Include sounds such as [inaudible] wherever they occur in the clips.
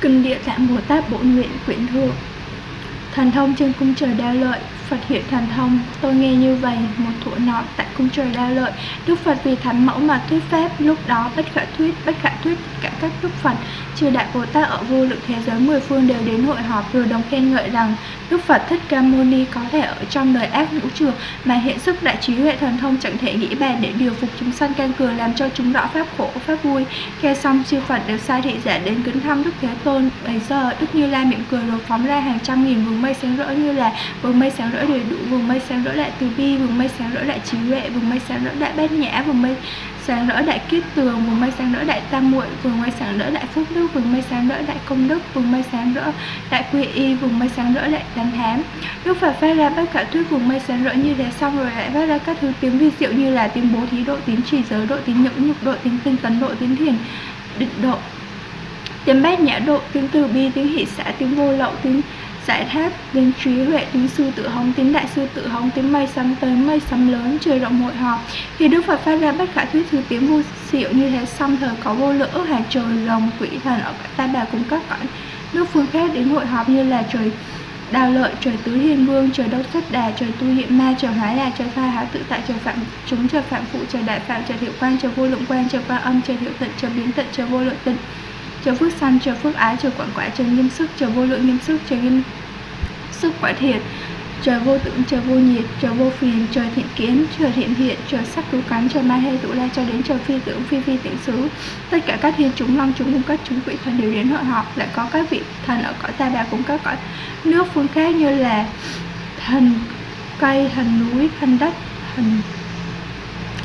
Kinh Địa Tạng Bồ Tát Bổn Nguyện Quyển Thượng. Thần thông trên cung trời đa lợi Phật hiện thần thông, tôi nghe như vậy, một thuở nọ tại cung trời đa lợi, Đức Phật vì thánh mẫu mà thuyết pháp, lúc đó bất khả thuyết, bất khả thuyết cả các Đức Phật, chư đại Bồ Tát ở vô lượng thế giới mười phương đều đến hội họp rồi đồng khen ngợi rằng Đức Phật Thích Ca Mâu Ni có thể ở trong đời ác vũ trường mà hiện sức đại trí huệ thần thông chẳng thể nghĩ bàn để điều phục chúng sanh can cường làm cho chúng rõ pháp khổ, pháp vui. Khe xong chư Phật đều sai thị giả đến kính thăm Đức Thế Tôn. Bây giờ Đức Như Lai miệng cười rồi phóng ra hàng trăm nghìn vầng mây sáng rỡ như là vầng mây sáng rỡ đầy đủ, vầng mây sáng rỡ lại từ bi, vầng mây sáng rỡ lại trí huệ, vùng mây sáng rỡ đại bát nhã, vùng mây sáng rỡ đại kiết tường vùng mây sáng rỡ đại tam muội vùng mây sáng rỡ đại phước đức vùng mây sáng rỡ đại công đức vùng mây sáng rỡ đại quy y vùng mây sáng rỡ đại đám thám đức phật phát ra tất cả thuyết vùng mây sáng rỡ như thế xong rồi lại phát ra các thứ tiếng vi diệu như là tiếng bố thí độ tiếng trì giới độ tiếng nhẫn nhục độ tiếng tinh tấn độ tiếng thiền định độ. Tiếng bát nhã độ tiếng từ bi tiếng hỷ xã tiếng vô lậu tiếng giải tháp đến trí huệ tính sư tự hống tính đại sư tự hống tính mây sấm tới, mây sấm lớn, trời rộng hội họp. Thì đức phật phát ra bất khả thuyết thứ tiếng vô diệu như thế xong thời có vô lượng ước hàng trời, rồng, quỷ thần ở cả ta bà cùng các cõi. Nước phương khác đến hội họp như là trời đào lợi, trời tứ hiền vương, trời đốc thất đà, trời tu hiện ma, trời hóa đà trời pha há tự tại, trời phạm chúng, trời phạm phụ, trời đại phạm, trời hiệu quan trời vô lượng quan trời quan âm, trời hiệu tận, trời biến tận, trời vô lượng tịnh trời phước sanh trời phước ái trời quảng quả trời nghiêm sức trời vô lượng nghiêm sức trời nghiêm sức quả thiệt trời vô tưởng trời vô nhiệt trời vô phiền trời thiện kiến trời thiện thiện trời sắc cứu cắn trời ma hê tụ la cho đến trời phi tưởng, phi phi tịnh xứ. Tất cả các thiên chúng, long chúng cùng các chúng quỷ thần đều đến hội họp lại có các vị thần ở cõi ta bà cũng các cõi nước phương khác như là thần cây, thần núi, thần đất, thần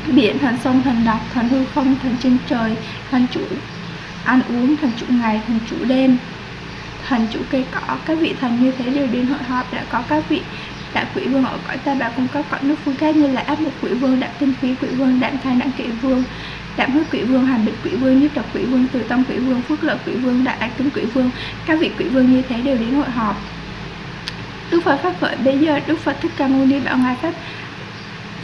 biển, thần sông, thần độc thần hư không, thần trên trời, thần chủ ăn uống thần chủ ngày, thần chủ đêm. Thần chủ cây cỏ các vị thần như thế đều đến hội họp, đã có các vị đại quỷ vương ở cõi ta bà cung cấp cõi nước phương khác như là áp một quỷ vương, đạm tinh khí quỷ vương, đạm thai đạm kỵ vương, đạm huyết quỷ vương, hàm bịch quỷ vương, nhất độc quỷ vương, từ tâm quỷ vương, phước lợi quỷ vương, đại ác kính quỷ vương. Các vị quỷ vương như thế đều đến hội họp. Đức phật phát khởi bây giờ, đức phật thích ca mâu ni bảo ngài pháp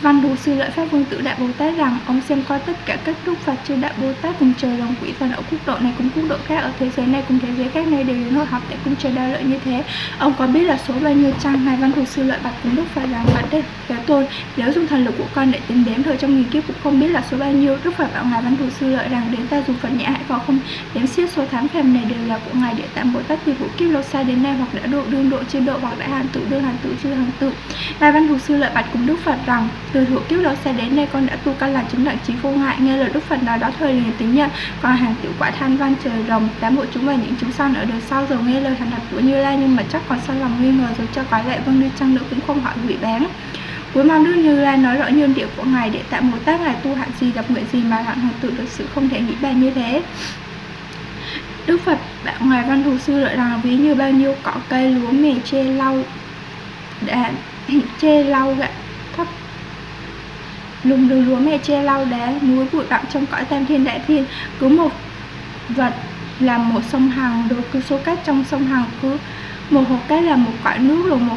Văn Thù Sư Lợi Pháp Vương Tử Đại Bồ Tát rằng, ông xem coi tất cả các đức Phật chư Đại Bồ Tát cùng trời đồng quỷ thần ở quốc độ này cùng quốc độ khác, ở thế giới này cùng thế giới khác này đều đến hội họp tại cung trời đa lợi như thế. Ông có biết là số bao nhiêu chăng? Ngài Văn Thù Sư Lợi bạch cùng Đức Phật rằng, bạch đây Thế Tôn nếu dùng thần lực của con để tính đếm thời trong nghìn kiếp cũng không biết là số bao nhiêu. Đức Phật bảo ngài Văn Thù Sư Lợi rằng, đến ta dùng Phật nhã hãy vào không đếm xiết số tháng phèm này đều là của ngài Địa Tạng Bồ Tát từ vũ kiếp lâu xa đến nay hoặc đã độ đương độ trên độ hoặc đã hàn tự đương hàn tự chưa hàn tự. Ngài Văn Thù Sư Lợi bạch cùng Đức Phật rằng từ hữu kiếp lâu xa đến nay con đã tu căn là chứng đẳng trí vô ngại nghe lời đức phật nói đó thời liền tính nhận. Còn hàng tiểu quả than văn trời rồng đám bộ chúng và những chúng sau ở đời sau rồi nghe lời thành thật của như lai, nhưng mà chắc còn sao lòng nghi ngờ rồi cho có lệ vâng đi chăng nữa cũng không hỏi hủy bán cuối mong đức như lai nói rõ nhân địa của ngài để tạm một tác ngài tu hạn gì, gặp nguyện gì mà hạng hoàng tự được sự không thể nghĩ bàn như thế. Đức Phật bảo Ngài Văn Thù Sư lợi rằng ví như bao nhiêu cỏ cây lúa mè che lau đã [laughs] che lau gạo lùng đường lúa mè che lau đá, núi bụi bặm trong cõi tam thiên đại thiên. Cứ một vật làm một sông hằng, rồi cứ số cát trong sông hằng cứ một hộp cát là một cõi nước, rồi một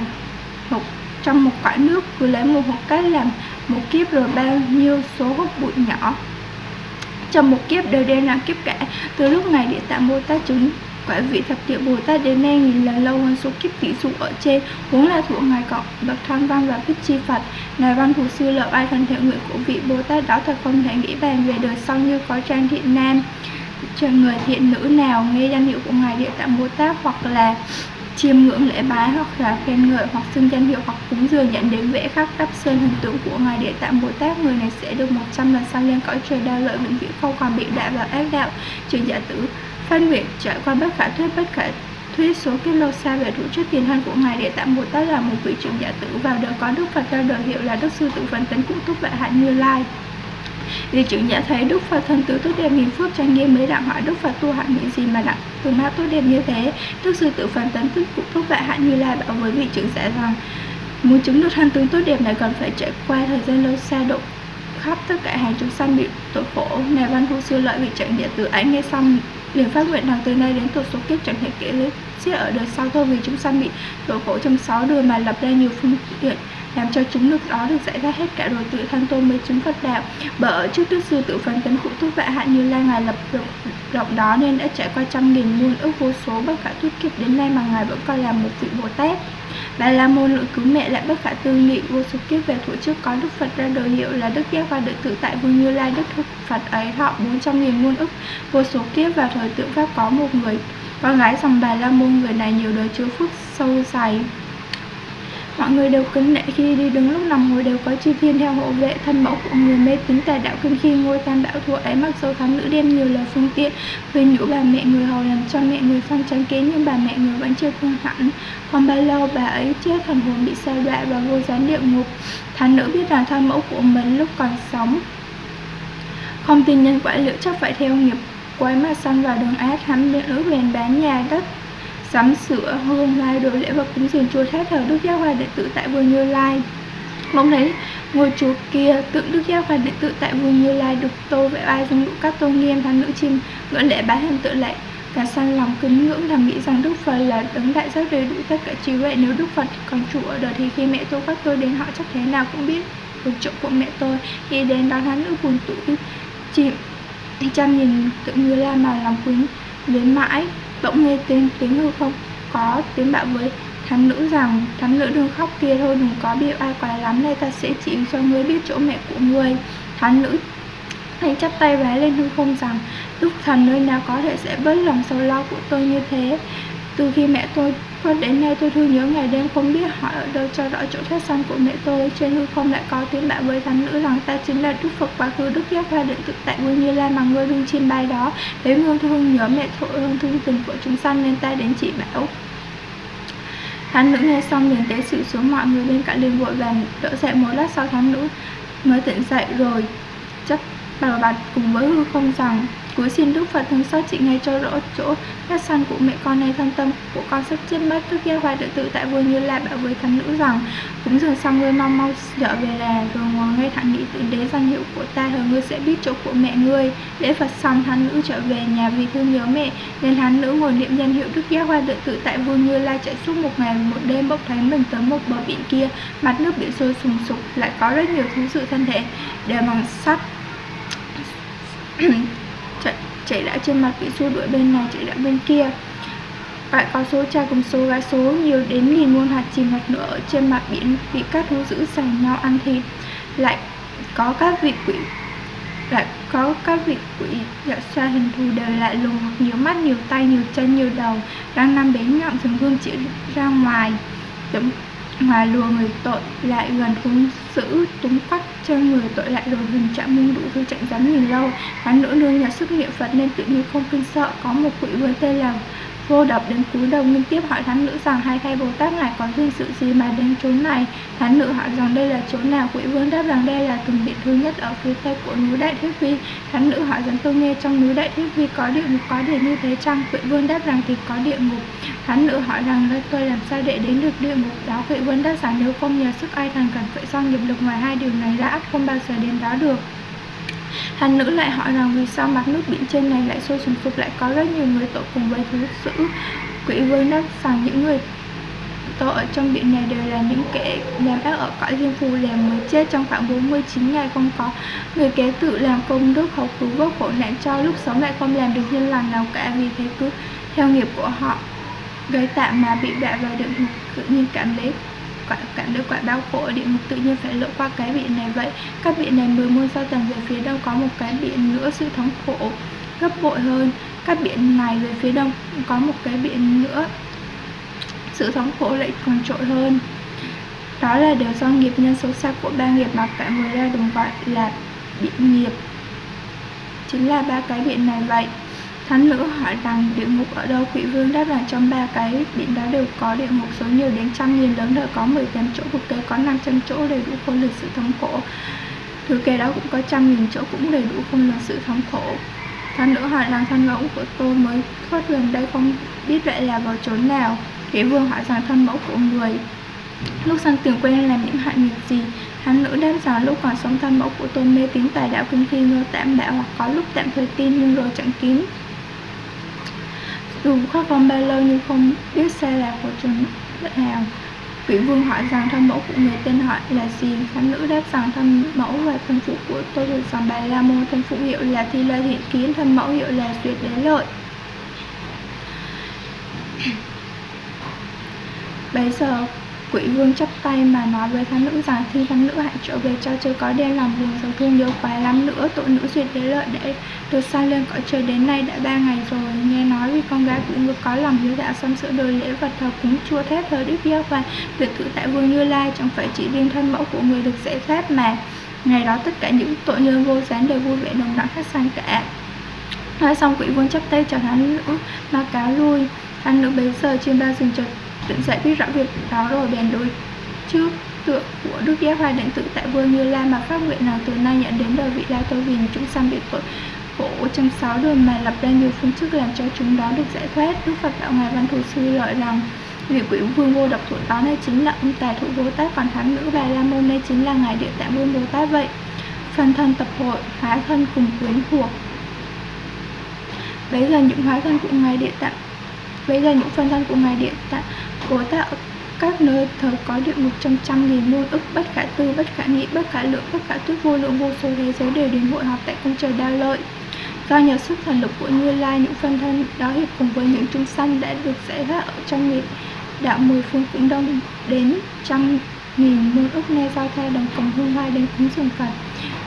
hộp trong một cõi nước cứ lấy một hộp cát làm một kiếp, rồi bao nhiêu số hộp bụi nhỏ. Trong một kiếp đều đen là kiếp cả. Từ lúc này địa tạng bồ tát chứng quả vị thập địa bồ tát đến nay nghìn là lâu hơn số kiếp tỷ dụ ở trên. Vốn là thuộc ngài cộng bậc tham văn và thích chi phật. Ngài văn thủ sư lợi ai thân thể nguyện của vị bồ tát đó thật không thể nghĩ bàn về đời sau như có trang thiện nam, chờ người thiện nữ nào nghe danh hiệu của ngài địa tạng bồ tát hoặc là chiêm ngưỡng lễ bái hoặc là khen ngợi hoặc xưng danh hiệu hoặc cúng dường nhận đến vẽ khắc đắp sơn hình tượng của ngài địa tạng bồ tát, người này sẽ được 100 lần sau lên cõi trời đa lợi vĩnh viễn không còn bị đọa vào ác đạo. Trừ giả tử phân biệt trải qua bất khả thuyết, bất khả thuyết số kiếp lâu xa về thủ trước tiền thân của ngài để tạm bồ tát là một vị trưởng giả tử vào đời có đức phật ra đời hiệu là đức sư tử phần tấn cụ túc vạn hạnh như lai. Vì trưởng giả thấy Đức Phật thân tứ tốt đẹp nghìn phước trang nghiêm mới đặng hỏi Đức Phật tu hạnh những gì mà đặng từ ma tốt đẹp như thế, Đức sư tử phần tấn tức cụ thúc vạn hạnh như lai bảo với vị trưởng giả rằng, muốn chứng được thân tướng tốt đẹp này cần phải trải qua thời gian lâu xa độ khắp tất cả hàng chúng sanh bị tội khổ. Nè văn thu sư lợi, vị trưởng giả tử ấy nghe xong liền phát nguyện rằng từ nay đến tổ số kiếp chẳng thể kể lấy, xiết ở đời sau thôi vì chúng sanh bị đổ khổ trong sáu đời mà lập ra nhiều phương tiện làm cho chúng nước đó được giải thoát hết cả rồi tự thân tôi mới chứng Phật đạo. Bởi ở trước đức sư tự phấn tấn cụ túc vạ hạn như lai ngài lập rộng, rộng đó nên đã trải qua trăm nghìn muôn ước vô số bất khả thuyết kiếp đến nay mà ngài vẫn coi là một vị bồ tát. Bà La Môn lượng cứu mẹ lại bất khả tư nghị, vô số kiếp về thủ trước có Đức Phật ra đời hiệu là Đức Giác và Đức Tự Tại Vương Như Lai. Đức Phật ấy họ 400 nghìn muôn ức, vô số kiếp vào thời tượng Pháp có một người con gái. Dòng Bà La Môn, người này nhiều đời chứa phước sâu dày Mọi người đều kính nể khi đi đứng lúc nằm ngồi đều có chư thiên theo hộ vệ thân mẫu của người mê tín tà đạo kinh khi ngôi tam đạo thua ấy mặc dấu thắng nữ đem nhiều lời phương tiện, khuyên nhủ bà mẹ người hầu làm cho mẹ người phong tránh kế nhưng bà mẹ người vẫn chưa thương hẳn. Không bao lâu bà ấy chết, thần hồn bị sao đọa và vô gián địa ngục. Thánh nữ biết rằng thân mẫu của mình lúc còn sống. Không tin nhân quả liệu chắc phải theo nghiệp quái mà săn vào đường ác hắn ước bèn bán nhà đất sắm sửa hương lai đồ lễ vật cúng dường chùa tháp thờ đức giáo hoàng đệ tử tại vườn như lai. Mong thấy ngôi chùa kia tượng đức giáo hoàng đệ tử tại vườn như lai được tô vẽ ai dung đủ các tôn nghiêm thánh nữ chim ngưỡng lễ bái hình tự lệ. Cả sang lòng kính ngưỡng thầm nghĩ rằng đức phật là đấng đại giác đầy đủ tất cả trí huệ. Nếu đức phật còn chủ ở đời thì khi mẹ tôi các tôi đến họ chắc thế nào cũng biết. Được chỗ của mẹ tôi, khi đến đó thánh nữ buồn tủi chìm chăm nhìn tượng như lai mà lòng quý đến mãi bỗng nghe tiếng tiếng hư không? Có, tiếng bảo với. Thám nữ rằng, thám nữ đừng khóc kia thôi, đừng có bị ai quá lắm đây ta sẽ chỉ cho ngươi biết chỗ mẹ của ngươi. Thám nữ hãy chắp tay vái lên hư không rằng đức thần nơi nào có thể sẽ bớt lòng sầu lo của tôi như thế? Từ khi mẹ tôi hơn đến nay tôi thương nhớ ngày đêm không biết hỏi ở đâu, cho rõ chỗ thất sanh của mẹ tôi trên hư không lại có tiếng bảo với thánh nữ rằng ta chính là đức phật quá khứ đức giác hoa định tự tại nguyên như lai mà ngươi đương chiêm bay đó. Thấy hương thương nhớ mẹ thội hương thương tình của chúng sanh nên ta đến chỉ bảo. Thánh nữ nghe xong liền tế sự xuống mọi người bên cạnh liền vội vàng đỡ dậy một lát sau thánh nữ mới tỉnh dậy rồi, chấp bảo bạch cùng với hư không rằng Cuối xin Đức Phật thương xót chị ngay cho rõ chỗ các săn của mẹ con này thân tâm. Của con sắp chết mất, Đức Gia Hoài tự tự tại vua Như Lai bảo với thánh nữ rằng cũng dường xong ngươi mau mau trở về là rồi ngồi ngay thẳng nghĩ tự đế danh hiệu của ta, rồi ngươi sẽ biết chỗ của mẹ ngươi. Lễ Phật xong, thánh nữ trở về nhà vì thương nhớ mẹ, nên thánh nữ ngồi niệm danh hiệu Đức Gia Hoài tự tự tại vua Như Lai chạy suốt một ngày một đêm bốc thấy mình tới một bờ biển kia, mặt nước biển sôi sùng sục, lại có rất nhiều thú sự thân thể. Đều bằng sắt chạy, đã trên mặt bị xua đuổi bên này chạy đã bên kia. Lại có số trai cùng số gái số nhiều đến nghìn muôn hạt chìm hạt nữa ở trên mặt biển bị các thú dữ sành nhau ăn thịt. Lại có các vị quỷ lại có các vị quỷ dạng xa hình thù đều lại lùng hoặc nhiều mắt nhiều tay nhiều chân nhiều đầu đang nằm bén nhọn thường gương chỉ ra ngoài. Giống mà lùa người tội lại gần hung dữ túng quắt chân người tội lại rồi hình trạng minh đủ thư chạy dám nhìn lâu. Hắn nỗi nương nhà sức niệm phật nên tự nhiên không kinh sợ, có một quỷ vương tên là vô đập đến cúi đầu liên tiếp hỏi thánh nữ rằng hai thầy bồ tát ngài có duyên sự gì mà đến chỗ này? Thánh nữ hỏi rằng, đây là chỗ nào? Quỷ vương đáp rằng, đây là từng điện thứ nhất ở phía tây của núi đại thiết vi thánh nữ hỏi rằng, tôi nghe trong núi đại thiết vi có địa ngục, có địa như thế chăng? Quỷ vương đáp rằng, thì có địa ngục. Thánh nữ hỏi rằng tôi làm sao để đến được địa ngục đó? Quỷ vương đáp rằng, nếu không nhờ sức ai thần cần phải do nghiệp lực ngoài hai điều này ra ắt không bao giờ đến đó được thanh nữ lại hỏi rằng vì sao mặt nước biển trên này lại sôi sùng sục, lại có rất nhiều người tội cùng với thứ dữ. Quỷ vương đáp rằng những người tội ở trong biển này đều là những kẻ làm ác ở cõi riêng phù lèm mới chết trong khoảng 49 ngày không có người kế tự làm công đức hậu cứu vớt khổ nạn cho lúc sống lại không làm được nhân lành nào cả vì thế cứ theo nghiệp của họ gây tạm mà bị đọa vào địa ngục tự nhiên cảm thấy quả cảm được quả đau khổ địa ngục tự nhiên phải lội qua cái biển này vậy. Các biển này mười muôn sao tầng về phía đông có một cái biển nữa, sự thống khổ gấp bội hơn. Các biển này về phía đông có một cái biển nữa, sự thống khổ lại còn trội hơn. Đó là điều do nghiệp nhân xấu xa của ba nghiệp mà cả người ra đồng gọi là biển nghiệp. Chính là ba cái biển này vậy. Thánh nữ hỏi rằng địa ngục ở đâu, quỷ vương đáp rằng trong ba cái biển đó đều có địa ngục số nhiều đến trăm nghìn, lớn đời có 18 chỗ thực tế có 500 chỗ, đầy đủ khôn lực sự thống khổ. Thứ kê đó cũng có trăm nghìn chỗ cũng đầy đủ khôn lực sự thống khổ. Thánh nữ hỏi rằng thân mẫu của tôi mới thoát gần đây không biết vậy là vào chỗ nào? Quỷ vương hỏi rằng thân mẫu của người. Lúc sang tiền quen làm những hại nghiệp gì? Hắn nữ đáp rằng lúc còn sống thân mẫu của tôi mê tín tài đạo kinh khi ngơ tạm bạo hoặc có lúc tạm thời tin nhưng rồi chẳng kín dù khoác con ba lô nhưng không biết xe lạc của chúng nào Quỷ vương hỏi rằng thân mẫu của người tên họ là gì? Thánh nữ đáp rằng thân mẫu và thân phụ của tôi được dòng bà La Môn. Thân phụ hiệu là Thi La Thiện Kiến, Thân mẫu hiệu là Duyệt Đế Lợi. Bây giờ quỷ vương chấp tay mà nói với thánh nữ rằng thi thánh nữ hãy trở về cho chưa có đe lòng buồn sầu thương nhớ quá lắm nữa, tội nữ duyệt đế lợi để được sang lên cõi trời đến nay đã ba ngày rồi. Nghe nói vì con gái cũng ngực có lòng hiếu đạo xâm sữa đời lễ vật thờ cúng chua thép thờ đức giáo và tuyệt tự tại vương như lai, chẳng phải chỉ riêng thân mẫu của người được dễ phép mà. Ngày đó tất cả những tội nhân vô gián đều vui vẻ đồng đẳng khách sang cả. Nói xong quỷ vương chấp tay cho thánh nữ mà cáo lui. Thánh nữ bấy giờ trên ba rừng chợt tỉnh dậy biết rõ việc đó rồi, bèn đối trước tượng của đức giác hoàng định tự tại vương như lai mà phát nguyện nào từ nay nhận đến đời vị lai tôi vì chúng sanh bị tội khổ trong sáu đường mà lập ra nhiều phương thức làm cho chúng đó được giải thoát. Đức phật đạo ngài văn thù sư lợi rằng, vị quỷ vương vô độc thủ đó này chính là ông tài thủ bồ tát, còn thắng nữ bà la môn đây chính là ngài địa tạng vương bồ tát vậy. Phần thân tập hội, hóa thân cùng quyến thuộc. Bây giờ những hóa thân của ngài địa tạng, bây giờ những phần thân của ngài địa tạng cố tạo các nơi thờ có địa ngục trăm trăm nghìn muôn ức, bất khả tư, bất khả nghị, bất khả lượng, bất khả thuyết, vô lượng, vô số thế giới đều đến hội họp tại cung trời đa lợi. Do nhờ sức thần lực của như lai, những phân thân đó hiệp cùng với những chúng sanh đã được giải thoát ở trong nghiệp đạo mười phương cũng đông đến trăm nghìn muôn ức nay giao tha đồng cùng hương hoa đến cúng dường phật.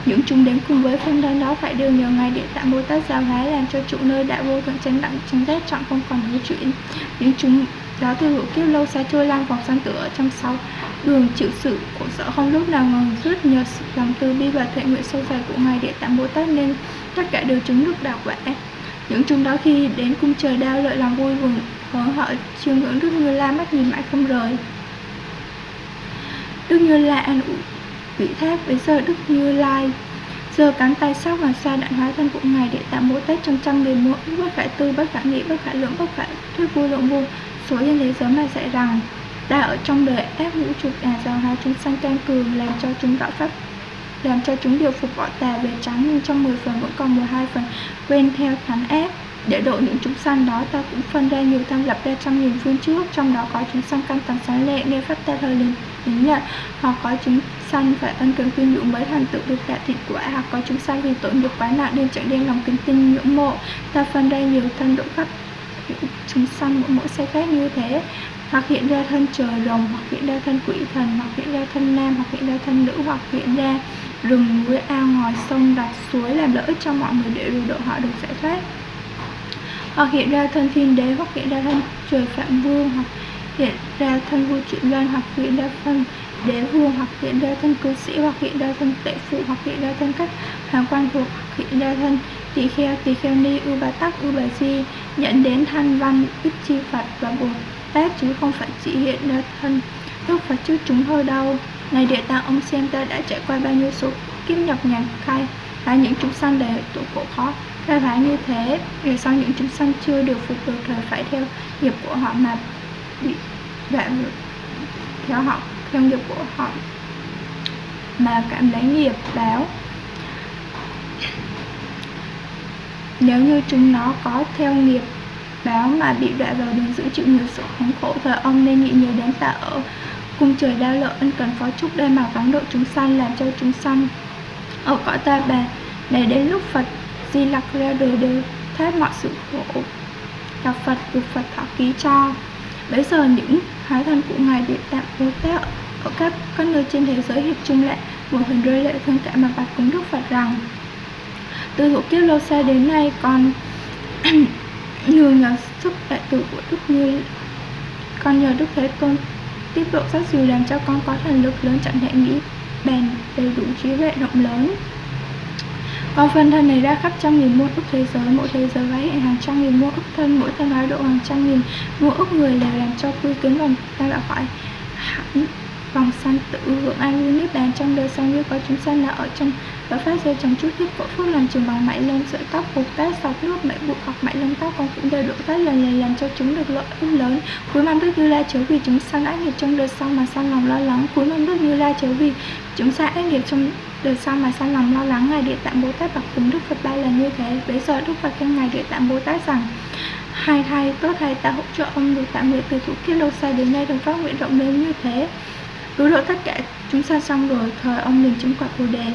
Những chúng đến cùng với phân thân đó phải đều nhờ ngài địa tạng bồ tát giáo hóa làm cho trụ nơi đại vô thượng chánh đẳng, chánh giác, chọn không còn hữu chuyển. Những chúng đó từ hữu kiếp lâu xa trôi lang vòng sang tựa trăm trong đường chịu sự của sợ không lúc nào ngừng rút nhờ sự lòng từ bi và thệ nguyện sâu dày của ngài địa tạng bồ tát nên tất cả đều chứng được đạo quả. Những chúng đó khi đến cung trời đao lợi lòng vui mừng hớn họ chiêm ngưỡng đức như la mắt nhìn mãi không rời. Đức như la an ủi vị thác bây giờ đức như lai. Giờ cắn tay sắc và xa đạn hóa thân của ngài để tạm bố tết trong trăm người mỗi bất khả tư, bất khả nghĩ, bất khả lượng, bất khả thuyết vô lượng vô số nhân thế giới mà dạy rằng ta ở trong đời ác vũ trụ đà giáo hóa chúng sanh tăng cường làm cho chúng đạo pháp, làm cho chúng điều phục bỏ tà về trắng nhưng trong 10 phần vẫn còn 12 phần quên theo thánh ép để độ những chúng sanh đó, ta cũng phân ra nhiều tham lập ra trăm nghìn phương trước, trong đó có chúng sanh căn tầng sáng lệ nghe pháp ta thời liền đến nhận hoặc có chúng sanh phải ân cần khuyên nhủ mới thành tựu được đại thiện quả. Hoặc có chúng sanh vì tội nghiệp quá nặng nên chẳng đem lòng kính tin ngưỡng mộ. Ta phân ra nhiều thân độ chúng sanh mỗi mỗi xe khác như thế hoặc hiện ra thân trời rồng hoặc hiện ra thân quỷ thần hoặc hiện ra thân nam hoặc hiện ra thân nữ hoặc hiện ra rừng núi ao ngòi sông rạch suối làm lợi ích cho mọi người để độ họ được giải thoát hoặc hiện ra thân thiên đế hoặc hiện ra thân trời phạm vương hoặc hiện ra thân vua chuyển loan hoặc hiện ra thân đế vương hoặc hiện ra thân cư sĩ hoặc hiện ra thân tệ phụ hoặc hiện ra thân các hoàng quan thuộc hoặc hiện ra thân tỳ kheo tỳ kheo ni ưu bà tắc ưu bà di, nhận đến thanh văn ít chi phật và bồ tát, chứ không phải chỉ hiện ra thân. Đức phật trước chúng thôi đâu ngày địa tạng ông xem ta đã trải qua bao nhiêu số kiếp nhọc nhằn, khai là những chúng sanh để tội khổ khó. Khai phá như thế vì sao những chúng sanh chưa được phục được thời phải theo nghiệp của họ mà bị đoạn theo họ, theo nghiệp của họ mà cảm lấy nghiệp báo. Nếu như chúng nó có theo nghiệp báo mà bị đọa vào đường giữ chịu nhiều sự khốn khổ thì ông nên nghĩ nhớ đến ta ở cung trời đa lợi ân cần phó chúc đây mà vắng độ chúng sanh làm cho chúng sanh. Ở cõi ta bà, để đến lúc Phật, di lặc ra đời đều thoát mọi sự khổ. Gặp Phật, được Phật thọ ký cho. Bây giờ những hóa thân của ngài địa tạng bồ tát ở các các nơi trên thế giới hiệp chung lại, một hình rơi lệ thương cảm mà bạch cúng đức phật rằng từ thủ kiếp lâu xa đến nay con [clears throat] nhờ nhờ sức đại tử của đức như con nhờ đức thế tôn tiếp độ sát dù làm cho con có thần lực lớn, chẳng thể nghĩ bền đầy đủ trí huệ rộng lớn. Con phân thân này ra khắp trăm nghìn muôn ức thế giới, mỗi thế giới hiện hàng trăm nghìn muôn ức thân, mỗi thân hóa độ hàng trăm nghìn muôn ức người đều làm cho quy kiến vòng, ta đã khỏi hẳn vòng sanh tự hưởng an vui niết bàn trong đời sau như có chúng sanh là ở trong và phát ra trong chút ít cổ phước làm trường bằng mảy lông sợi tóc buộc tát sọc nước mảy bụi hoặc mảy lông tóc con cũng đều độ tát lần lần làm cho chúng được lợi ích lớn. Cuối mong đức như la chớ vì chúng sanh ác nghiệp trong đời sau mà sanh lòng lo lắng. Cuối mong đức như la chớ vì chúng sanh ác nghiệp trong đời sau mà sanh lòng lo lắng. Ngài địa tạng bồ tát bậc cùng đức phật ba lần như thế. Bây giờ đức phật khen ngài địa tạng bồ tát rằng, hai thầy tốt thầy ta hỗ trợ ông được tạm nguyện từ thủ kiếp lâu xa đến nay, đồng phát nguyện rộng lớn như thế. Cứu độ tất cả chúng sanh xong rồi thời ông liền chứng quả bồ đề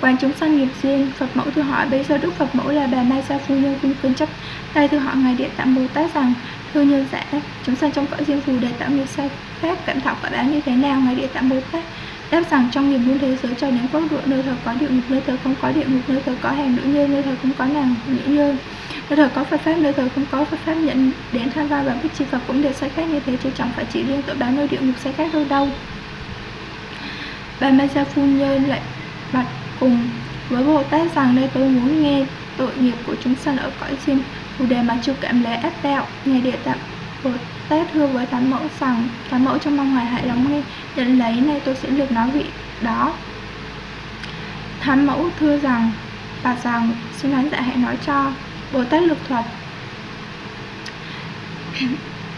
quan chúng sanh nghiệp duyên, phật mẫu thưa hỏi bây giờ đức phật mẫu là bà mai sa phu nhân cung kính chấp. Tay thưa hỏi ngài địa tạng bồ tát rằng, thưa nhân giả, chúng sanh trong cõi riêng phù để tạo nghiệp sai khác cẩn thọ quả báo như thế nào? Ngài địa tạng bồ tát đáp rằng, trong nghiệp muôn thế giới cho đến quốc độ, nơi thờ có địa ngục, nơi thờ không có địa ngục, nơi thờ có hàng nữ nhân nơi thờ không có nàng nữ nhân nơi thờ có Phật pháp, nơi thờ không có Phật pháp, nhận đến tham gia và bích chi Phật cũng đều sai khác như thế, chứ chẳng phải chỉ riêng tội báo nơi địa ngục sai khác đâu đâu. Bà ma gia phu nhân lại bạch cùng với Bồ Tát rằng đây tôi muốn nghe tội nghiệp của chúng sanh ở cõi chim phù đề mà chịu cảm lễ ác đạo ngày địa tạng. Bồ Tát thưa với Thánh Mẫu rằng, Thánh Mẫu trong mong hoài hãy lắng nghe, nhận lấy nay tôi sẽ được nói vị đó. Thánh Mẫu thưa rằng, bà rằng, xin thánh dạ hãy nói cho Bồ Tát lực thuật. [clears throat]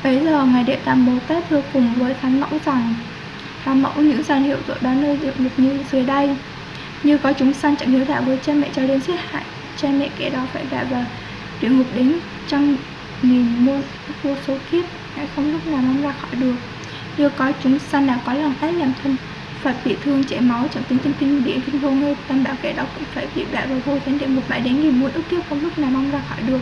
Bấy giờ Ngài Địa Tạng Bồ Tát thưa cùng với Thánh Mẫu rằng, Thánh Mẫu những danh hiệu tội báo nơi địa ngục như dưới đây như có chúng sanh chẳng hiếu đạo với cha mẹ cho đến giết hại, Cha mẹ kẻ đó phải đọa vào địa ngục đến trăm nghìn muôn vô số kiếp, Hãy không lúc nào mong ra khỏi được. Như có chúng sanh nào có lòng ác làm thân Phật bị thương, chảy máu chẳng tính tinh kinh điện kinh vô ngơi tam bảo kẻ đó cũng phải bị đại vào vô thánh địa một mãi đến nghìn muôn ức kiếp không lúc nào mong ra khỏi được.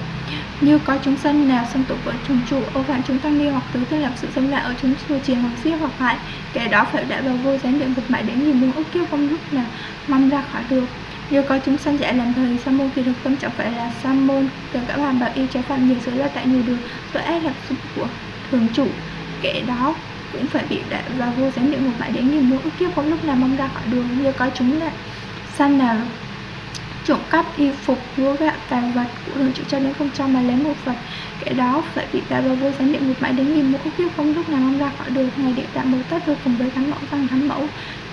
Như có chúng sanh nào xâm tụ vợ chúng trụ, ô phạm chúng tăng ni hoặc tứ thân lập sự xâm lại ở chúng chùa chiền hoặc giết hoặc hại, kẻ đó phải đại vào vô thánh địa một mãi đến nghìn muôn ức kiếp không lúc nào mong ra khỏi được. Như có chúng sanh giải làm thời sa môn thì được, tâm chẳng phải là sa môn, từ cả bạn bảo y trái phạm nhiều giới là tại nhiều đường, tội ác là sự của thường chủ kẻ đó cũng phải bị đại và vô giám địa ngục mãi đến nghìn mũi kiếp không lúc nào mong ra khỏi đường, như có chúng là săn nào trộm cắp, y phục, lúa gạo tài vật của thường chịu cho đến không cho mà lấy một vật. Kẻ đó phải bị đại và vô giám địa ngục mãi đến nghìn mũi kiếp không lúc nào mong ra khỏi đường, ngày địa tạm bồ tất vô cùng với thắng mẫu tăng thắng mẫu.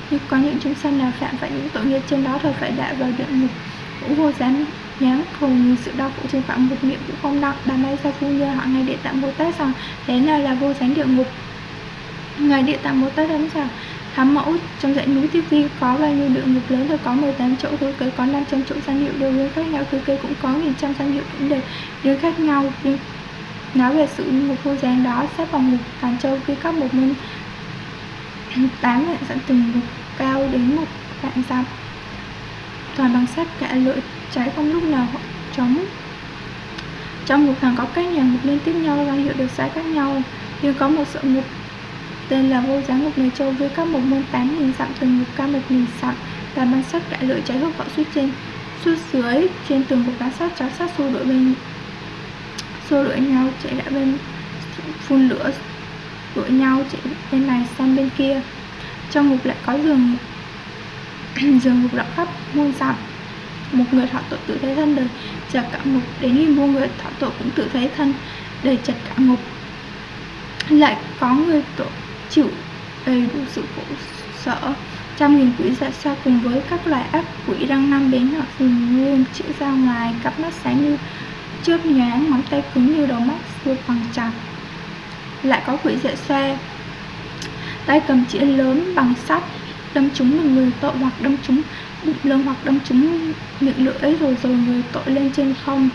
Như có những chúng sanh nào phạm phải những tội nghiệp trên đó thôi phải đại vào địa ngục. Cũng vô giám nhám cùng sự đau khổ trên phạm một miệng cũng không nặng. Bà may ra phu nhân họ ngày địa tạng bồ tát rằng thế nào là vô gián địa ngục ngày Địa Tạng Bồ Tát ấn rằng Thám mẫu trong dãy núi Tiếp Vi có bao nhiêu địa ngục lớn rồi có 18 chỗ thứ kế có 500 chỗ danh hiệu đều riêng khác nhau thứ kế cũng có nghìn trăm danh hiệu cũng đều riêng khác nhau. Riêng nói về sự ngục vô gián đó xếp vào ngục Tàn Châu khi các một môn tám vạn dặm từng ngục cao đến một vạn dặm toàn bằng sắt cả lưỡi cháy không lúc nào chống. Trong ngục hàng có các nhà ngục liên tiếp nhau, danh hiệu được sai khác nhau, nhưng có một sự ngục tên là vô giá ngục người châu với các một môn tám nghìn dặm từng ngục cao một nghìn dặm, và ban sắc đại lưỡi cháy hốc võ suốt trên suốt dưới, trên tường một bán sắt cháo sắt xô đội bên, xô đội nhau chạy lại bên, phun lửa đội nhau chạy bên này sang bên kia. Trong ngục lại có giường [clears throat] giường ngục rộng khắp muôn dặm. Một người thọ tội tự thấy thân đời, chặt cả ngục đến nghìn muôn người thọ tội cũng tự thấy thân đời chặt cả ngục. Lại có người tội chịu. Đầy đủ sự khổ sở. Trăm nghìn quỹ dạ xa cùng với các loại ác quỷ đang nanh đến hoặc thường nguyên chữ ra ngoài cặp mắt sáng như chớp nhoáng, ngón tay cứng như đầu mắt xưa bằng chặt lại có quỷ dạ xoa tay cầm chĩa lớn bằng sắt, đâm trúng một người tội hoặc đâm trúng bụng lưng hoặc đâm trúng miệng lưỡi rồi rồi người tội lên trên không.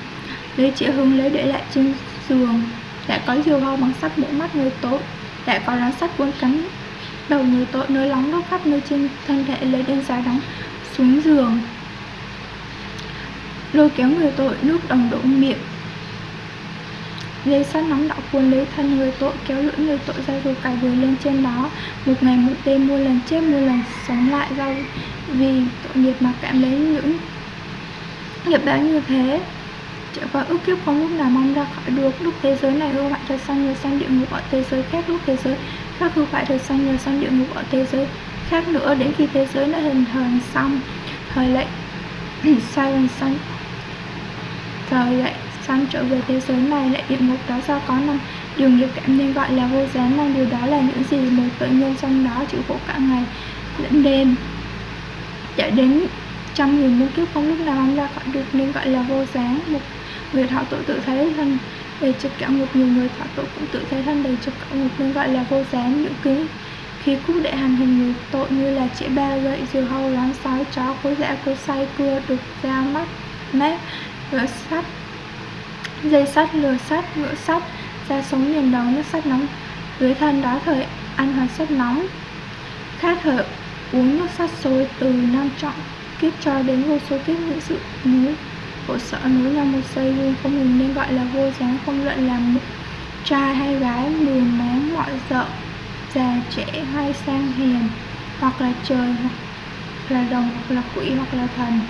Lấy chĩa hướng lấy để lại trên giường. Lại có diều hâu bằng sắt mũ mắt người tội lại có lá sắt cuốn cắn đầu người tội, nơi lóng đốt khắp nơi trên thân thể, lấy đến giá đóng xuống giường. Lôi kéo người tội, nước đồng đổ miệng. Dây sắt nóng đỏ cuốn lấy thân người tội, kéo lưỡi người tội ra rồi cài người lên trên đó. Một ngày một đêm mua lần chết mua lần sống lại do vì tội nghiệp mà cảm lấy những nghiệp báo như thế trải qua vâng, ước kiếp không lúc nào mong ra khỏi được. Lúc thế giới này hư hoại thật sang nhờ sang địa ngục ở thế giới khác? Lúc thế giới khác hư hoại thật sang nhờ sang địa ngục ở thế giới khác nữa? Đến khi thế giới đã hình thành xong, thời lệnh [clears throat] sai lần sanh thời lệnh sanh trở về thế giới này lại địa ngục đó do có năm điều nghiệp cảm nên gọi là vô gián năm điều đó là những gì một tự nhân trong đó chịu khổ cả ngày lẫn đêm. Chạy đến trăm nghìn muôn kiếp không lúc nào mong ra khỏi được nên gọi là vô gián. Một người thảo tội tự thấy thân. Đầy trực cả một nhiều người thảo tội cũng tự thấy thân đầy trực cả một nên gọi là vô gián những ký. Khi cúc để hành hình người tội như là chỉ ba gậy diều hâu láng sói, chó cối dã cối say cưa đục, dao, mắt, mép gỡ sắt, dây sắt lừa sắt, ngựa sắt ra sống liền đầu nước sắt nóng. Dưới thân đó thời ăn hoàn sắt nóng. Khát thở uống nước sắt sôi từ năm trọng, kiếp cho đến vô số kiếp những sự núi khổ sở nối là một giây luôn không ngừng nên gọi là vô dáng không luận là một trai hay gái mười máng mọi dợ già, trẻ hay sang hiền hoặc là trời, hoặc là đồng, hoặc là quỷ, hoặc là thần.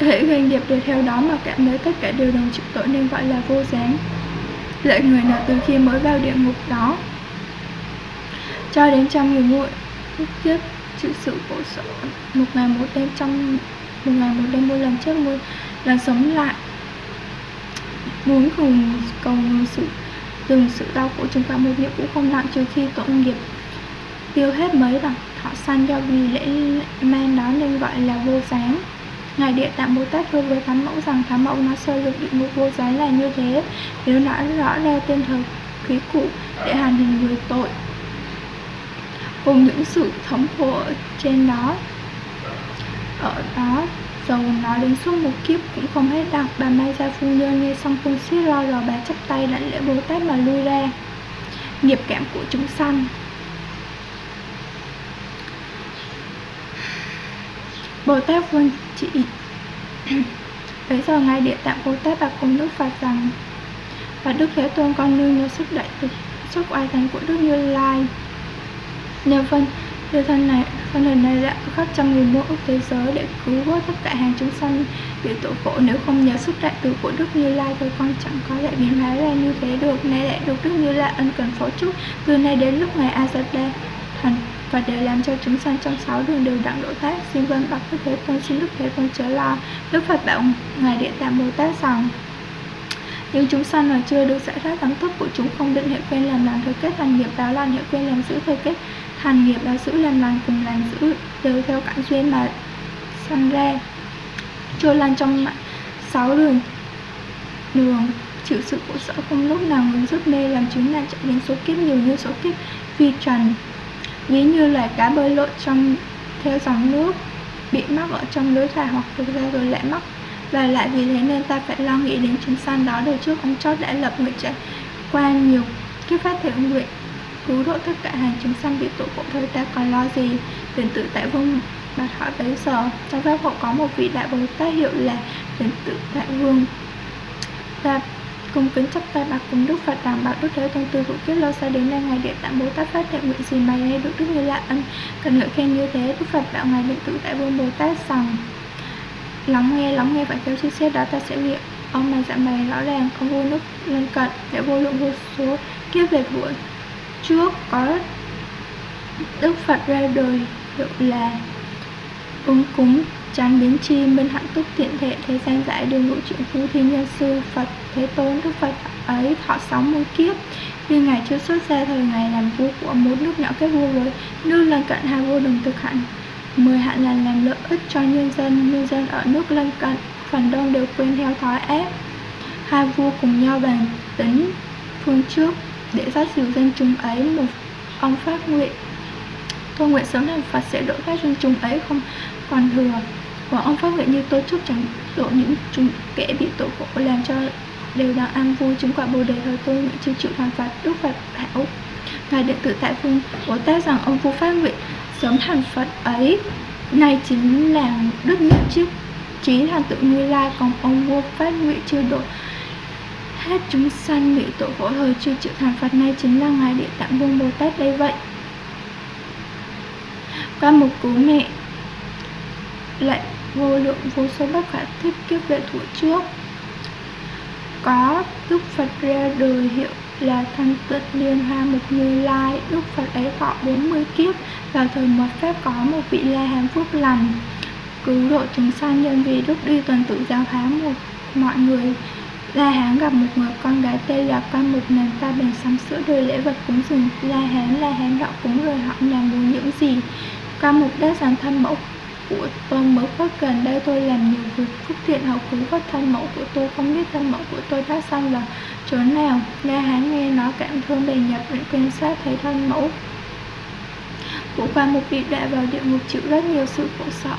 Hễ doanh nghiệp đều theo đó mà cảm thấy tất cả đều đồng chịu tội nên gọi là vô dáng. lại người nào từ khi mới vào địa ngục đó, cho đến trăm nghìn lúc kiếp, chịu sự khổ sở. Một ngày một đêm trong, một ngày một đêm muôn lần chết muôn là sống lại. Muốn cùng cầu sự dừng sự đau khổ chúng ta một nghiệp cũng không nặng trừ khi tội nghiệp. Tiêu hết mấy bằng thọ sanh do vì lễ men đó nên gọi là vô giáng Ngài Địa Tạng Bồ Tát thưa với Thám Mẫu rằng Thám Mẫu nó sơ lược địa ngục vô gián là như thế. Nếu nó rõ ra tên thờ khí cụ để hành hình người tội, Cùng những sự thống khổ trên đó, Ở đó Dầu nói đến suốt một kiếp cũng không hết đọc Bà Mai Gia Phu Nhân nghe xong phun xiết lo rồi bà chắp tay đảnh lễ Bồ Tát mà lui ra. Nghiệp cảm của chúng sanh. Bồ Tát Vương chị [clears throat] Bấy giờ ngay Địa Tạng Bồ Tát bà cùng Đức Phật rằng, Và Đức Thế Tôn con nương nhờ sức đại thực Sức oai thành của Đức Như Lai. Nhờ vân Thế thân này, thân hình này đã khắp trăm nghìn muôn ức thế giới để cứu vớt tất cả hàng chúng sanh. Bị tội khổ nếu không nhờ sức đại từ của Đức Như Lai thì con chẳng có lại biến hóa ra như thế được. Nay lại được Đức Như Lai ân cần phó chúc từ nay đến lúc ngày Azadeh thành và để làm cho chúng sanh trong sáu đường đều đặng độ thoát xin vân bậc đức thế tôn xin đức thế tôn chớ lo. Đức phật bảo ngài địa tạng bồ tát rằng nếu chúng sanh mà chưa được giải thoát đẳng thức của chúng không định hệ quên làm lành thời kết thành nghiệp báo lành hệ quên làm giữ thời kết thành nghiệp báo giữ làm lành cùng làm giữ đều theo cảnh duyên mà sanh ra. Trôi lan trong sáu đường đường chịu sự khổ sở không lúc nào ngừng giúp mê làm chúng là chạy đến số kiếp nhiều như số kiếp vi trần. Ví như là cá bơi lội trong theo dòng nước bị mắc ở trong lưới thải hoặc thực ra rồi lại mắc và lại vì thế nên ta phải lo nghĩ đến chúng sanh đó đời trước ông chót đã lập nguyện trải qua nhiều kiếp phát thể nguyện. Cứu độ tất cả hàng chúng sanh bị tội khổ thời ta còn lo gì? Đến tự tại vương bạch hỏi bấy giờ. Trong pháp hộ có một vị đại bồ tát hiệu là đến tự tại vương. Ta cung kính chấp tay bạch cùng Đức Phật rằng bảo Đức Thế Tôn, từ vụ kiếp lâu xa đến nay, ngài điện tạng Bồ Tát phát đại nguyện gì mà hay được Đức Như lạ ân. Cần ngợi khen như thế, Đức Phật bảo ngài điện tự tại vương Bồ Tát rằng lắng nghe lắng nghe và theo chi xét đó ta sẽ liệu ông mà dạ mày rõ ràng, không vô nước lân cận, để vô lượng vô số kiếp về thuở trước có Đức Phật ra đời, hiệu là ứng cúng, chán biến chi, minh hạnh túc thiện thể, thế gian giải, đường ngũ chuyển phu, thi nhân sư, Phật Thế Tôn, Đức Phật ấy, thọ sống muôn kiếp. Khi Ngài chưa xuất ra thời ngày làm vua của một nước nhỏ kết vua với nước lân cận, hai vua đồng thực hạnh mười hạn là làm lợi ích cho nhân dân nhân dân ở nước lân cận phần đông đều quên theo thói ác. Hai vua cùng nhau bàn tính phương trước để phát dìu dân chúng ấy, một ông phát nguyện. Tôi nguyện sớm làm Phật sẽ độ các dân chúng ấy không còn thừa. Và ông phát nguyện như tôi chúc chẳng độ những chúng kẻ bị tội khổ làm cho đều đang an vui, chứng quả bồ đề thời tôi nguyện chịu chịu hoàn phạt đức phật hảo ngài điện tử tại phương bồ tát rằng ông vua phát nguyện sớm thành phật ấy. Này chính là đức nhất trước trí thành tự như lai, còn ông vua phát nguyện chưa độ hết chúng sanh bị tội vỗ thời chưa chịu thành phật này chính là ngài địa tạng vương bồ tát đây vậy. Qua một cú mẹ, lại vô lượng vô số bất khả thiết kiếp lệ thủ trước. Có Đức Phật ra đời hiệu là thanh tịnh liên hoa mục như lai Đức Phật ấy thọ 40 kiếp. Vào thời mật pháp có một vị la hán phước lành, cứu độ chúng sanh nhân vì đức đi tuần tự giáo hóa một mọi người. La Hán gặp một người con gái tên là con một nàng ta bèn sắm sữa đời lễ vật cúng dường. La Hán La Hán đạo cúng rồi họ làm muốn những gì. Con một đã giảng thân mẫu của tôi mới có gần đây tôi làm nhiều việc phúc thiện hậu cứu các thân mẫu của tôi không biết thân mẫu của tôi đã xong là chỗ nào. La hán nghe nói cảm thương bề nhập định quan sát thấy thân mẫu. Của qua một bị đã vào địa ngục chịu rất nhiều sự khổ sở.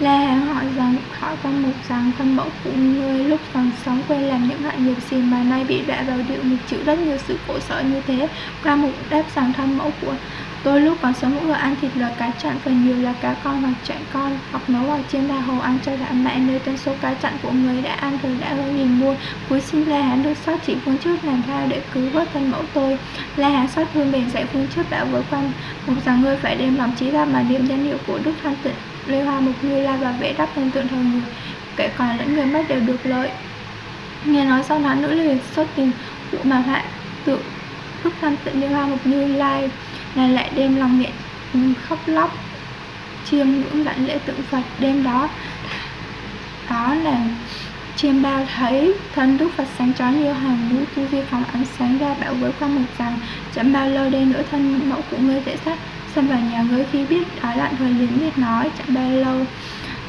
La Hán hỏi rằng, hỏi quan mục rằng thân mẫu của ngươi lúc còn sống quên làm những hại nghiệp gì mà nay bị đọa vào địa ngục chịu rất nhiều sự khổ sở như thế. Quan mục đáp rằng thân mẫu của tôi lúc còn sống vừa ăn thịt là cá chặn, phần nhiều là cá con hoặc chạy con, hoặc nấu vào trên đà hồ ăn cho đã mẹ nơi tân số cá chặn của người đã ăn rồi đã hơi nhìn mua, cuối sinh La Hán được sót chỉ phương trước làm thao để cứu vớt thân mẫu tôi. La Hán sót thương bền dạy phương trước đã với quan. Một rằng ngươi phải đem lòng trí ra mà niệm danh hiệu của Đức Thanh Tịnh, Lê Hoa Mục Như La và vẽ đắp lên tượng thờ người kẻ còn lẫn người mất đều được lợi. Nghe nói sau đó nữ liền xuất tình vụ mà hại tượng Đức Thanh Tịnh Lê Hoa Mục Như Lai là lại đem lòng miệng khóc lóc, chiêm ngưỡng lãnh lễ tượng Phật đêm đó. Đó là chiêm bao thấy thân Đức Phật sáng chói như hàng núi tu vi phóng ánh sáng ra bảo với quan mục rằng chẳng bao lâu đây nữa thân mẫu của ngươi sẽ sát xâm vào nhà ngươi khi biết đói lạnh rồi liền biết nói. Chẳng bao lâu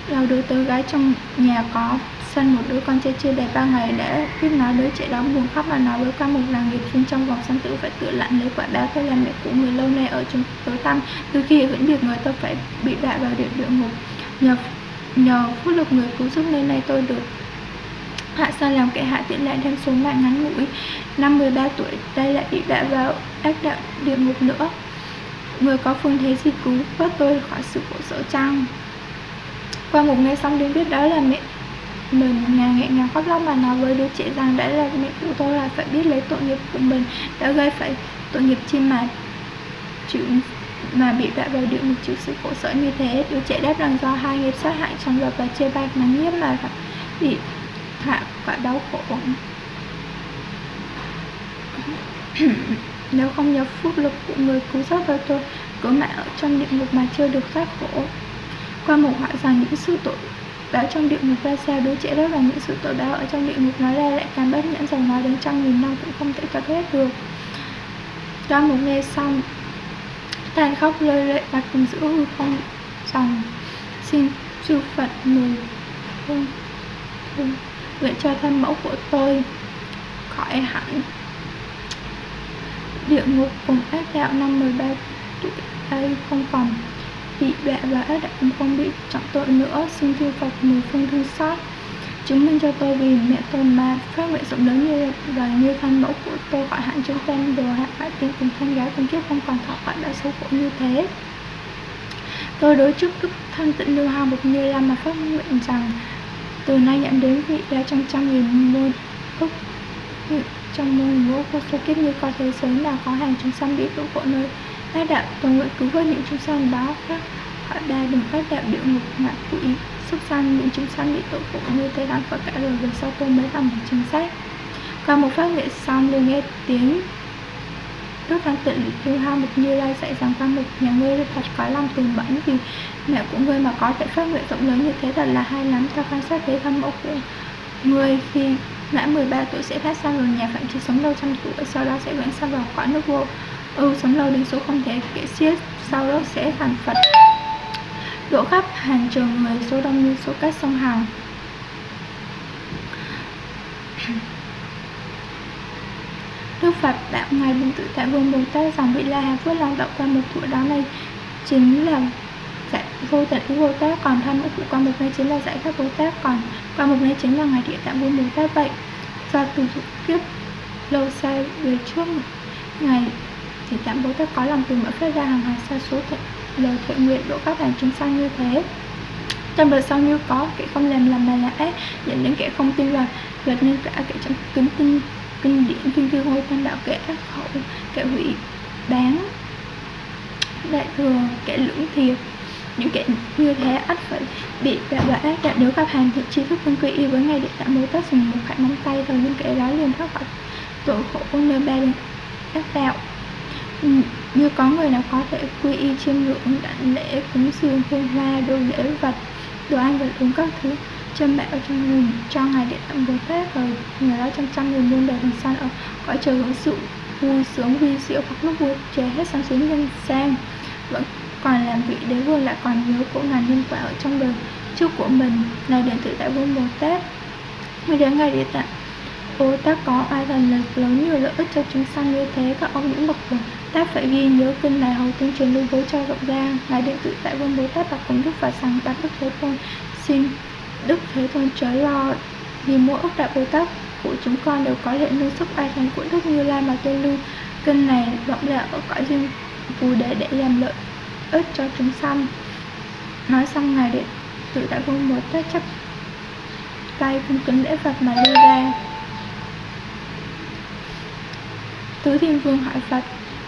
lâu đứa tớ gái trong nhà có sân một đứa con trai chưa đầy ba ngày, đã biết nói đứa trẻ đó buồn khóc và nói với quan mục rằng nghiệp sinh trong vòng sinh tử phải tự lặn lấy quả báo tôi là mẹ của người lâu nay ở trong tối tăm. Từ khi vẫn việc người tôi phải bị đọa vào địa địa ngục. Nhờ nhờ phước lực người cứu giúp nên nay tôi được hạ sao làm kẻ hạ tiện lại thêm số mạng ngắn ngủi. Năm 13 tuổi, đây lại bị đọa vào ác đạo địa ngục nữa. Người có phương thế gì cứu vớt tôi khỏi sự khổ sở chăng? Qua một ngày xong đến biết đó là mẹ mình. Ngàn nghẹn ngào khóc lóc mà nói với đứa trẻ rằng đã là mẹ của tôi là phải biết lấy tội nghiệp của mình, đã gây phải tội nghiệp chi mà chịu, mà bị đọa vào địa ngục chịu sự khổ sở như thế. Đứa trẻ đáp rằng do hai nghiệp sát hại trong luật và chê bai mà nhiếp mà phải bị hạ quả đau khổ. [coughs] Nếu không nhờ phúc lực của người cứu giúp cho tôi cứ mãi ở trong địa ngục mà chưa được thoát khổ. Qua một họa rằng những sự tội báo trong địa ngục ra sao đứa trẻ đó là những sự tội báo ở trong địa ngục nói ra lại càng bất nhẫn dòng nói đến trăm nghìn năm cũng không thể thoát hết được. Qua một nghe xong, tàn khóc lơi lệ và cùng giữ hư không dòng. Xin chư phật mười hương nguyện cho thân mẫu của tôi khỏi hẳn. Địa ngục cùng ác đạo năm 13 tuổi đây không còn bị đọa và ác đạo không bị trọng tội nữa, xin chư Phật mười phương thương xót. Chứng minh cho tôi vì mẹ tôi mà phát nguyện rộng lớn như và như thân mẫu của tôi khỏi hạn chúng tên đồ hạn bại tiền cùng thân gái cùng kiếp không còn thọ khỏi đã xấu khổ như thế. Tôi đối trước đức thân tịnh lưu hào một như lam mà phát nguyện rằng từ nay nhận đến vị đã trong trăm nghìn môn phúc trong môn ngũ vô số kiếp như có thế giới nào có hàng chúng sanh bị tụ khổ nơi phát đạo tôi nguyện cứu vớt những chúng sanh báo khác. Họ đa đừng phát đạo địa ngục, ngạ quỷ xuất sanh những chúng sanh bị tội phụ như thế đáng và cả đời về sau tôi mới làm một chính sách. Qua một phát nguyện xong liền nghe tiếng Đức Thánh tự Lưu hai Mục Như Lai dạy rằng tam mục nhà ngươi thật có lòng từ bẩn. Vì mẹ của ngươi mà có thể phát nguyện rộng lớn như thế thật là hay lắm cho quan sát thế thâm mẫu của ngươi khi mãn 13 tuổi sẽ phát sang rồi, nhà phạm chỉ sống lâu trăm tuổi, sau đó sẽ vẫn sang vào cõi nước vô ưu sống lâu đến số không thể kể xiết, sau đó sẽ thành phật độ khắp hàng trường người số đông như số cách sông hằng. Đức Phật đạo ngài bình Tự Tại Vương Bồ Tát rằng vị La Hán Phước Long đạo qua một tuổi đó này chính là giải vô tận ý Bồ Tát, còn tham của qua một nơi chính là giải thoát Bồ Tát, còn qua một nơi chính là ngài địa tạng Vương Bồ Tát. Vậy, do từ kiếp lâu xa về trước ngài thì tạm bố tát có lòng từ mở phát ra hàng hàng xa số thiện lời thiện nguyện của các bạn chúng sanh như thế. Trong đời sau như có kẻ không làm làm mà là ác, dẫn đến kẻ không tin vào luật nên cả kẻ trong kính tin, kinh điển, kinh thư ngôi tam đạo, kẻ ác khẩu, kẻ hủy bán, đại thừa, kẻ lưỡng thiệt, những kẻ như thế ắt phải bị đạo đoạn ác. Đạo nếu gặp hàng thiện tri thức không quy y với ngày để tạm bố tát, dùng một khải móng tay rồi những kẻ đó liền thoát khỏi tội khổ, nơi ba đường ác đạo như có người nào có thể quy y chiêm ngưỡng, đảnh lễ, cúng dường, hương hoa, đồ lễ, vật, đồ ăn, vật uống các thứ châm bạo cho người cho ngài điện tạm bồ tát rồi người đó trong trăm nghìn muôn đời thần san ở cõi trời hưởng sự vui sướng vi diệu, hoặc lúc vui trời hết sáng xuống nhân sang vẫn còn làm vị đế vương lại còn nhớ của ngàn nhân quả ở trong đời trước của mình là điện tự tại vương bồ tát. Mới đến ngài địa tạng Bồ Tát có ai thần lực lớn nhiều lợi ích cho chúng sanh như thế, các ông những bậc Tát phải ghi nhớ kinh này hầu tương truyền lưu bố cho rộng ra. Ngài điện tự tại vương bố Tát bạch cùng Đức Phật rằng bạch Đức Thế Tôn. Xin Đức Thế Tôn chớ lo vì mỗi ốc đại Bồ Tát của chúng con đều có lệ lưu sức ai thành của Đức Như Lai mà tôi lưu. Kinh này rộng ra ở cõi riêng phù đề để làm lợi ích cho chúng sanh. Nói xong, ngài điện tự tại vương bố Tát chấp tay cung kính lễ Phật mà đưa ra. Tứ thiên vương hỏi Phật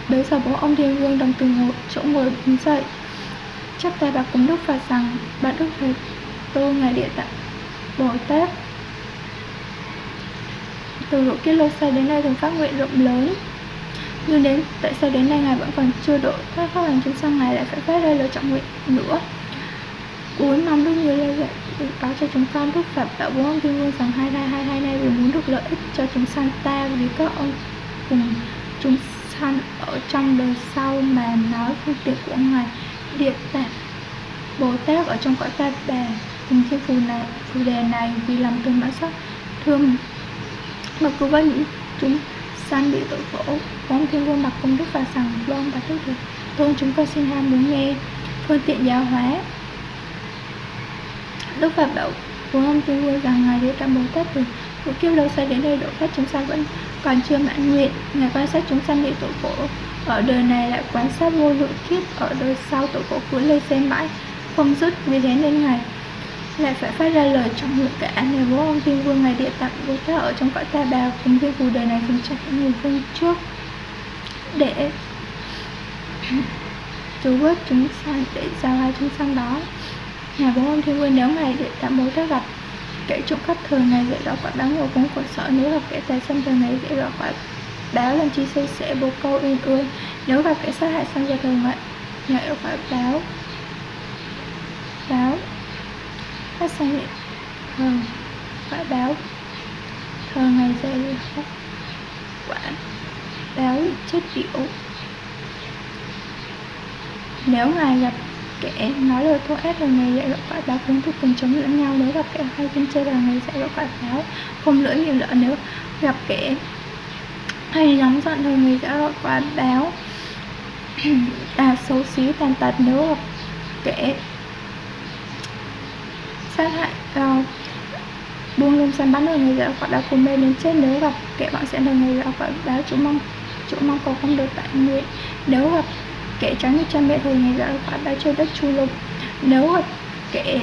Bấy giờ bố ông Thiên Vương đồng từ ngồi, chỗ ngồi đứng dậy chắp tay bà cúng Đức Phật rằng "bà Đức thầy Tôn Ngài Địa Tạng Bồ Tát từ độ kiếp lô xe đến nay thường phát nguyện rộng lớn nhưng đến tại sao đến nay ngài vẫn còn chưa độ thoát phát hành chúng sanh ngài lại phải phát ra lời trọng nguyện nữa cuối mong đức người lê dạy báo cho chúng con đức phật đạo bố ông thiên vương rằng hai hai hai hai nay vì muốn được lợi ích cho chúng sanh ta vì các ông cùng chúng sanh ở trong đời sau mà nói phương tiện của ngài địa tạng bồ tát ở trong cõi ta bà cùng thiên phù này, phù đề này vì làm thương đã sắc thương. Mà cứu với những chúng sanh bị tội khổ quán thiên quân bạc công đức và rằng loan và thức được tôn chúng con xin ham muốn nghe phương tiện giáo hóa. Đức phật bảo của ông thiên vui rằng ngài địa tạng bồ tát từ một kiếp lâu xa đến đây độ thoát chúng sanh vẫn còn chưa mãn nguyện. Ngài quan sát chúng sanh bị tội khổ ở đời này lại quan sát vô lượng kiếp ở đời sau tội khổ cứ lây xem mãi, không dứt vì thế nên ngài lại phải phát ra lời trong nguyện cả này, bố ông thiên vương ngài địa tạng vô tát ở trong cõi ta bà, cùng thiên phù đời này cùng chẳng những người vương trước. Để cứu vớt chúng sanh để giao hai chúng sanh đó. Ngài bố ông thiên vương nếu ngài địa tạng vô tát gặp kẻ trộm cắp thường ngày dễ rõ quả đáng yêu cũng khổ sợ. Nếu gặp kẻ tài xâm thường ngày dễ rõ quả báo làm chi xây sẽ bồ câu yên ương nếu gặp kẻ sát hại sang gia thường vậy dạy rõ quả báo báo phát sang hiện thường. Quả báo thường ngày dạy rõ quả báo chết điệu nếu ngài gặp kẻ nói lời thô ác là người dạy dỗ quả báo cũng thuộc cùng chống lẫn nhau. Nếu gặp kẻ hay tin chơi là người dạy dỗ quả báo không lưỡi nhiều lỡ nếu gặp kẻ hay nóng giận thì người dạy dỗ quả báo à xấu xí tàn tật. Nếu gặp kẻ sát hại uh, buông lung săn bắn rồi người dạy quả đã cùng mê đến chết. Nếu gặp kẻ bạn sẽ là người dạy quả báo chủ mong chủ mong cầu không được tại nguyện nếu gặp kẻ trắng như cha mẹ thôi, ngày dạo quả báo chơi đất chu lục nếu gặp kẻ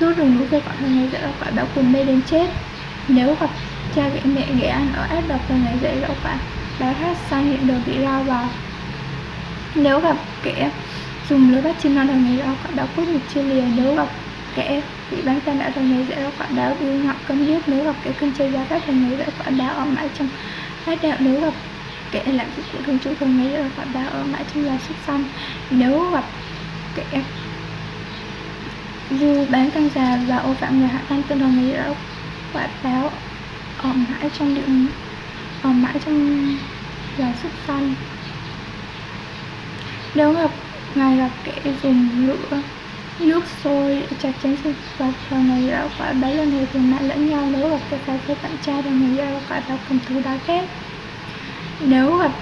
rút rừng núi về quả thì ngày dạo quả báo cùng mê đến chết. Nếu gặp cha ghẻ mẹ ghẻ ăn ở ác độc thì ngày dạo quả báo hát sang hiện đường bị lao vào. Nếu gặp kẻ dùng lưới bắt chim non thì ngày dạo quả báo cốt nhục chia lìa. Nếu gặp kẻ bị bán tai nạn thì ngày dạo quả báo yêu ngọc câm điếc nếu gặp kẻ cân chơi giá các thì, ngày dạo quả báo ở mãi trong hai đạo. Nếu gặp kẻ làm việc của thương chủ thương nghĩ rồi họ đã ở mãi trong là xuất xong. Nếu gặp kẻ du bán căn già và ô phạm người hạ tăng tương đồng nghĩ đã quả báo ở mãi trong điện ở mãi trong là xuất xong. Nếu gặp ngài gặp kẻ dùng lửa, nước sôi, chặt chém sinh vật và người đã quả báo lần hồi thường nạn lẫn nhau. Nếu gặp kẻ phải với bạn trai và người đã quả báo cầm thú đá ghét nếu gặp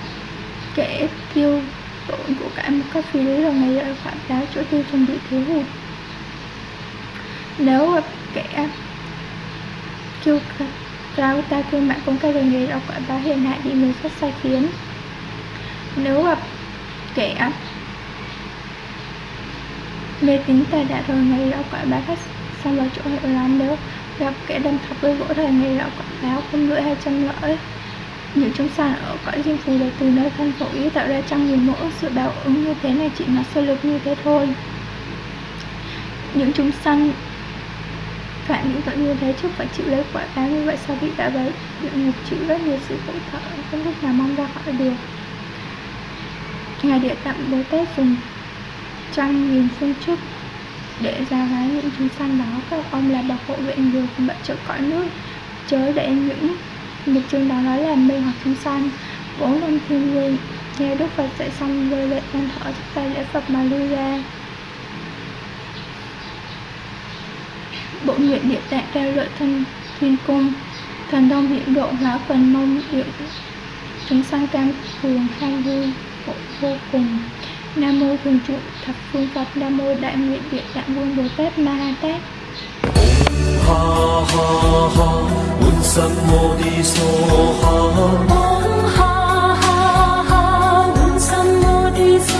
kẻ tiêu tổn của cả một cách phi lý là ngày lợi khoảng báo chỗ tiêu dùng bị thiếu hụt. Nếu gặp kẻ kêu cao ta kêu mạng công khai đồng nghề đọc quả báo hiện hại bị người khác sai khiến. Nếu gặp kẻ mê tín tài đã rồi, ngày đọc quả báo phát xong vào chỗ hiệu lắm. Nếu gặp kẻ đâm thọc đôi gỗ thời, ngày đọc quả báo không lưỡi hai trăm lõi những chúng sàn ở cõi diêm phù là từ nơi thân khổ ý tạo ra trong nhiều mẫu sự báo ứng như thế này chỉ là sơ lược như thế thôi. Những chúng sanh phạm những tội như thế trước phải chịu lấy quả báo như vậy sao bị đã vậy địa ngục chịu rất nhiều sự khổ thở không lúc nào mong ra khỏi được ngài địa tạm bố tết dùng trăm nghìn phương chức để ra gái những chúng sanh đó, các ông là bậc hộ vệ người cùng trợ cõi nước, chớ để những Nhật chương đó nói là mê hoặc chúng sanh Bốn năm thiên vương Nghe Đức Phật dạy xong, rơi lệ than thở chắp tay lễ Phật mà lui ra. Bộ nguyện địa tạng ra lợi thân thiên cung, Thần đông hiện độ hóa phần mông địa Chúng sanh cam phường hai vui khổ vô cùng. Nam mô thường trụ thập phương phật, nam mô đại nguyện địa tạng vương bồ tát ma ha tát. 哈哈哈，满心我的梭哈。嗡哈哈哈，满心我的梭。